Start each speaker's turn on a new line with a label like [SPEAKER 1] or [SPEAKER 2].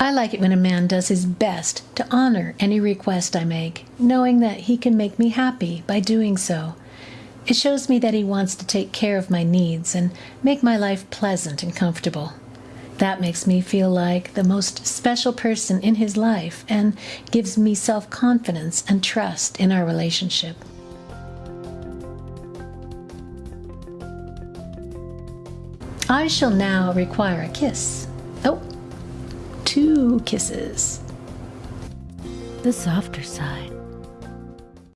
[SPEAKER 1] I like it when a man does his best to honor any request I make, knowing that he can make me happy by doing so. It shows me that he wants to take care of my needs and make my life pleasant and comfortable. That makes me feel like the most special person in his life and gives me self confidence and trust in our relationship. I shall now require a kiss. Oh, two kisses.
[SPEAKER 2] The softer side.